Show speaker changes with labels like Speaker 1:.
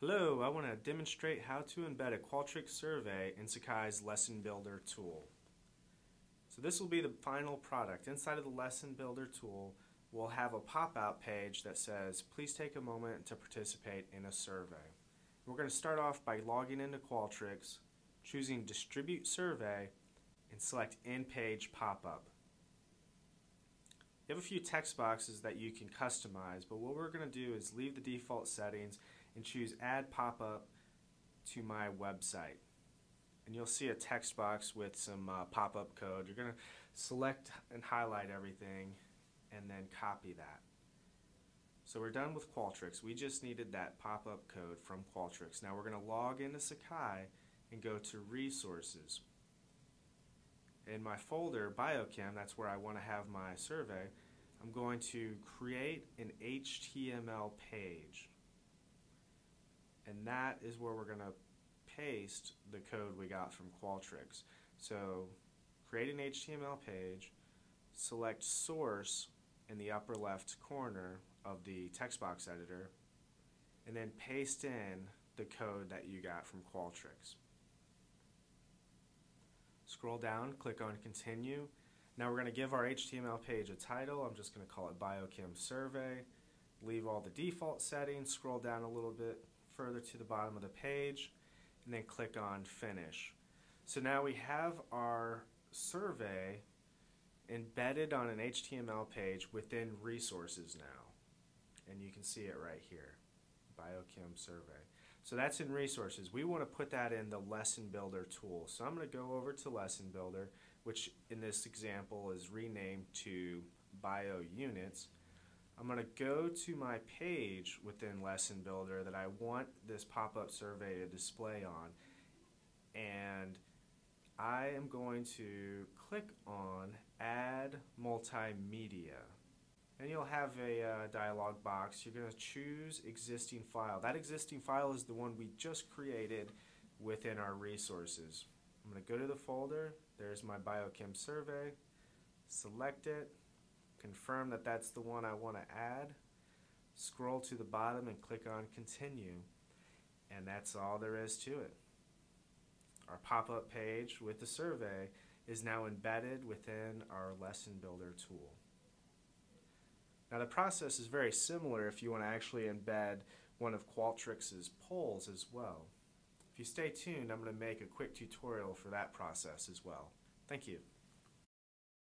Speaker 1: Hello, I want to demonstrate how to embed a Qualtrics survey in Sakai's Lesson Builder tool. So this will be the final product. Inside of the Lesson Builder tool, we'll have a pop-out page that says, please take a moment to participate in a survey. We're going to start off by logging into Qualtrics, choosing Distribute Survey, and select In-Page Pop-Up. You have a few text boxes that you can customize, but what we're going to do is leave the default settings and choose Add Pop-Up to my website. And you'll see a text box with some uh, pop-up code. You're going to select and highlight everything and then copy that. So we're done with Qualtrics. We just needed that pop-up code from Qualtrics. Now we're going to log into Sakai and go to Resources. In my folder, Biochem, that's where I want to have my survey, I'm going to create an HTML page that is where we're going to paste the code we got from Qualtrics. So create an HTML page, select source in the upper left corner of the text box editor, and then paste in the code that you got from Qualtrics. Scroll down, click on continue. Now we're going to give our HTML page a title. I'm just going to call it Biochem Survey. Leave all the default settings, scroll down a little bit, further to the bottom of the page and then click on finish. So now we have our survey embedded on an HTML page within resources now. And you can see it right here, Biochem survey. So that's in resources. We want to put that in the lesson builder tool. So I'm going to go over to lesson builder, which in this example is renamed to bio units. I'm going to go to my page within Lesson Builder that I want this pop-up survey to display on and I am going to click on Add Multimedia and you'll have a uh, dialog box. You're going to choose existing file. That existing file is the one we just created within our resources. I'm going to go to the folder. There's my biochem survey. Select it confirm that that's the one I want to add, scroll to the bottom and click on continue and that's all there is to it. Our pop-up page with the survey is now embedded within our lesson builder tool. Now the process is very similar if you want to actually embed one of Qualtrics's polls as well. If you stay tuned, I'm going to make a quick tutorial for that process as well. Thank you.